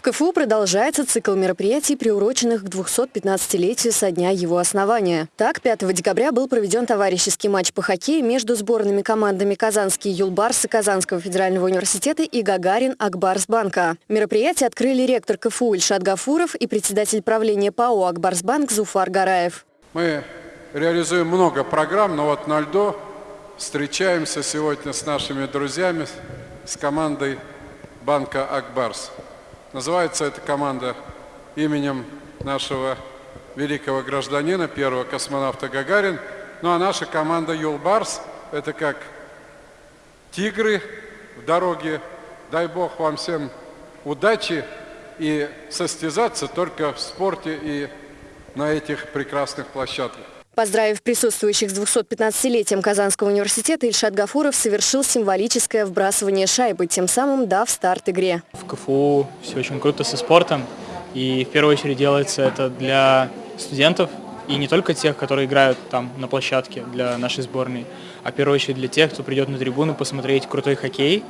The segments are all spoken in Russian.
В КФУ продолжается цикл мероприятий, приуроченных к 215-летию со дня его основания. Так, 5 декабря был проведен товарищеский матч по хоккею между сборными командами Казанские Юлбарсы Казанского федерального университета и Гагарин Акбарсбанка. Мероприятие открыли ректор КФУ Ильшат Гафуров и председатель правления ПАО Акбарсбанк Зуфар Гараев. Мы реализуем много программ, но вот на льду встречаемся сегодня с нашими друзьями, с командой банка «Акбарс». Называется эта команда именем нашего великого гражданина, первого космонавта Гагарин. Ну а наша команда «Юлбарс» – это как тигры в дороге. Дай Бог вам всем удачи и состязаться только в спорте и на этих прекрасных площадках. Поздравив присутствующих с 215-летием Казанского университета, Ильшат Гафуров совершил символическое вбрасывание шайбы, тем самым дав старт игре. В КФУ все очень круто со спортом, и в первую очередь делается это для студентов, и не только тех, которые играют там на площадке для нашей сборной, а в первую очередь для тех, кто придет на трибуну посмотреть крутой хоккей,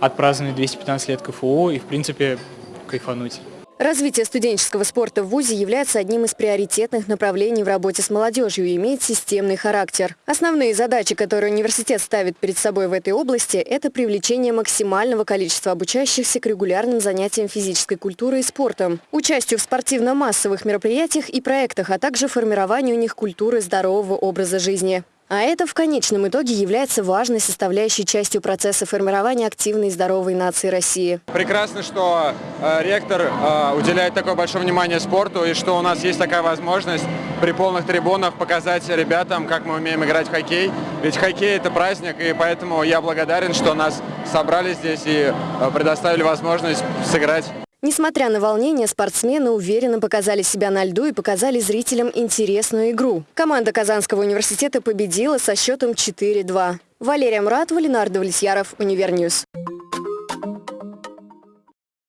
отпраздновать 215 лет КФУ и, в принципе, кайфануть. Развитие студенческого спорта в ВУЗе является одним из приоритетных направлений в работе с молодежью и имеет системный характер. Основные задачи, которые университет ставит перед собой в этой области, это привлечение максимального количества обучающихся к регулярным занятиям физической культурой и спортом, участию в спортивно-массовых мероприятиях и проектах, а также формированию у них культуры здорового образа жизни. А это в конечном итоге является важной составляющей частью процесса формирования активной и здоровой нации России. Прекрасно, что э, ректор э, уделяет такое большое внимание спорту и что у нас есть такая возможность при полных трибунах показать ребятам, как мы умеем играть в хоккей. Ведь хоккей это праздник, и поэтому я благодарен, что нас собрали здесь и э, предоставили возможность сыграть. Несмотря на волнение, спортсмены уверенно показали себя на льду и показали зрителям интересную игру. Команда Казанского университета победила со счетом 4-2. Валерия Муратова, Ленар Давлетьяров, Univer News.